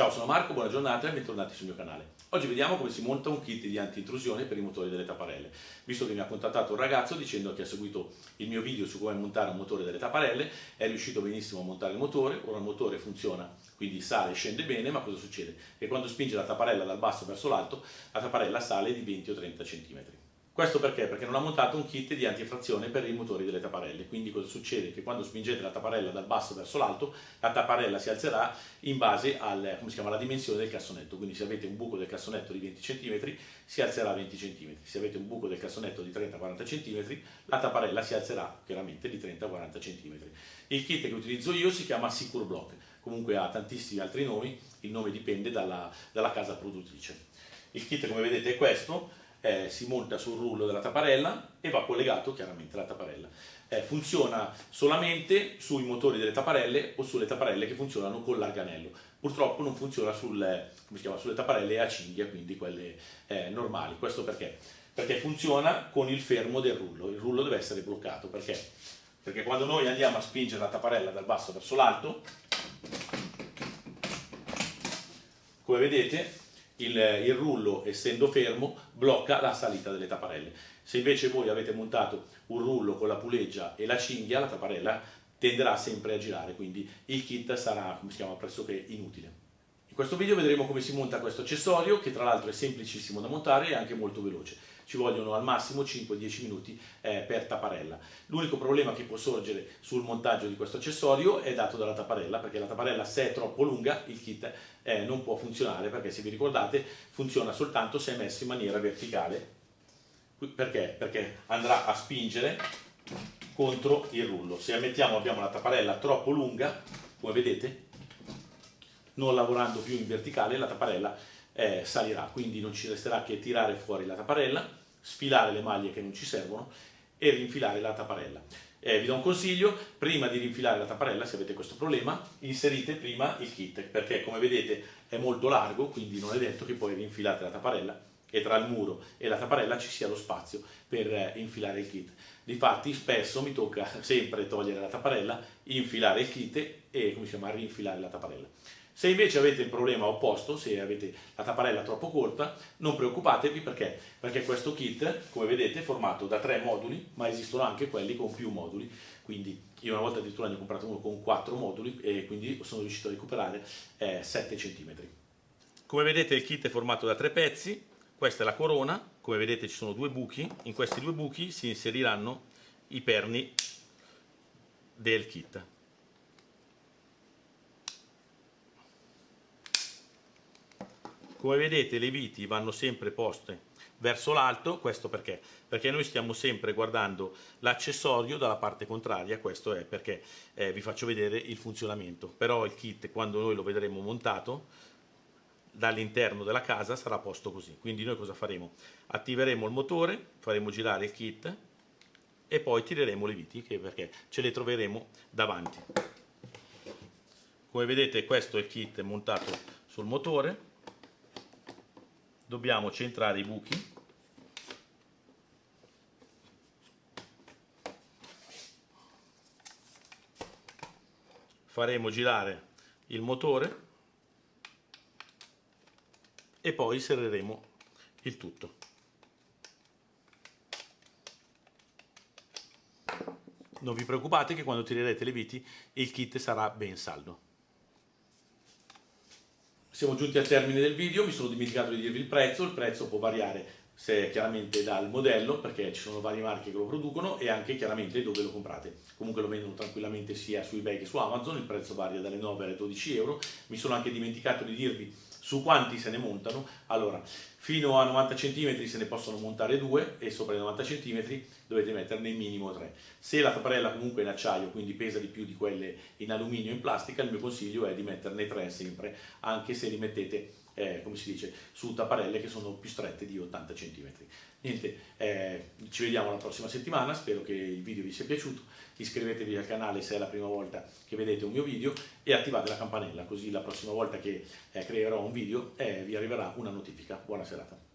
Ciao, sono Marco, buona giornata e bentornati sul mio canale. Oggi vediamo come si monta un kit di anti-intrusione per i motori delle tapparelle. Visto che mi ha contattato un ragazzo dicendo che ha seguito il mio video su come montare un motore delle tapparelle, è riuscito benissimo a montare il motore, ora il motore funziona, quindi sale e scende bene, ma cosa succede? Che quando spinge la tapparella dal basso verso l'alto, la tapparella sale di 20 o 30 cm. Questo perché? Perché non ha montato un kit di antifrazione per i motori delle tapparelle, quindi cosa succede? Che quando spingete la tapparella dal basso verso l'alto, la tapparella si alzerà in base al, chiama, alla dimensione del cassonetto, quindi se avete un buco del cassonetto di 20 cm si alzerà 20 cm, se avete un buco del cassonetto di 30-40 cm la tapparella si alzerà chiaramente di 30-40 cm. Il kit che utilizzo io si chiama Secure Block, comunque ha tantissimi altri nomi, il nome dipende dalla, dalla casa produttrice. Il kit come vedete è questo, eh, si monta sul rullo della tapparella e va collegato chiaramente alla tapparella. Eh, funziona solamente sui motori delle tapparelle o sulle tapparelle che funzionano con l'arganello. Purtroppo non funziona sul, chiama, sulle tapparelle a cinghia, quindi quelle eh, normali. Questo perché? Perché funziona con il fermo del rullo. Il rullo deve essere bloccato. Perché? Perché quando noi andiamo a spingere la tapparella dal basso verso l'alto, come vedete, il, il, rullo essendo fermo blocca la salita delle tapparelle. Se invece voi avete montato un rullo con la puleggia e la cinghia, la tapparella tenderà sempre a girare, quindi il kit sarà, come si chiama, pressoché inutile. In questo video vedremo come si monta questo accessorio, che tra l'altro è semplicissimo da montare e anche molto veloce ci vogliono al massimo 5-10 minuti eh, per tapparella. L'unico problema che può sorgere sul montaggio di questo accessorio è dato dalla tapparella, perché la tapparella se è troppo lunga il kit eh, non può funzionare, perché se vi ricordate funziona soltanto se è messo in maniera verticale. Perché? Perché andrà a spingere contro il rullo. Se mettiamo abbiamo la tapparella troppo lunga, come vedete, non lavorando più in verticale, la tapparella eh, salirà, quindi non ci resterà che tirare fuori la tapparella sfilare le maglie che non ci servono e rinfilare la tapparella. Eh, vi do un consiglio, prima di rinfilare la tapparella, se avete questo problema, inserite prima il kit, perché come vedete è molto largo, quindi non è detto che poi rinfilate la tapparella e tra il muro e la tapparella ci sia lo spazio per eh, infilare il kit. Difatti spesso mi tocca sempre togliere la tapparella, infilare il kit e come si chiama, rinfilare la tapparella. Se invece avete il problema opposto, se avete la tapparella troppo corta, non preoccupatevi perché, perché questo kit, come vedete, è formato da tre moduli, ma esistono anche quelli con più moduli, quindi io una volta addirittura ne ho comprato uno con quattro moduli e quindi sono riuscito a recuperare eh, 7 cm. Come vedete il kit è formato da tre pezzi, questa è la corona, come vedete ci sono due buchi, in questi due buchi si inseriranno i perni del kit. Come vedete le viti vanno sempre poste verso l'alto, questo perché? Perché noi stiamo sempre guardando l'accessorio dalla parte contraria, questo è perché eh, vi faccio vedere il funzionamento, però il kit quando noi lo vedremo montato dall'interno della casa sarà posto così, quindi noi cosa faremo? Attiveremo il motore, faremo girare il kit e poi tireremo le viti perché ce le troveremo davanti. Come vedete questo è il kit montato sul motore, dobbiamo centrare i buchi. Faremo girare il motore e poi serreremo il tutto. Non vi preoccupate che quando tirerete le viti il kit sarà ben saldo siamo giunti al termine del video, mi sono dimenticato di dirvi il prezzo, il prezzo può variare se chiaramente dal modello, perché ci sono varie marche che lo producono e anche chiaramente dove lo comprate. Comunque lo vendono tranquillamente sia su eBay che su Amazon, il prezzo varia dalle 9 alle 12 euro. Mi sono anche dimenticato di dirvi su quanti se ne montano? Allora, fino a 90 cm se ne possono montare due e sopra i 90 cm dovete metterne minimo 3. Se la tapparella comunque è in acciaio, quindi pesa di più di quelle in alluminio o in plastica, il mio consiglio è di metterne 3 sempre, anche se li mettete eh, come si dice, su tapparelle che sono più strette di 80 cm. Niente, eh, ci vediamo la prossima settimana, spero che il video vi sia piaciuto, iscrivetevi al canale se è la prima volta che vedete un mio video e attivate la campanella, così la prossima volta che eh, creerò un video eh, vi arriverà una notifica. Buona se la.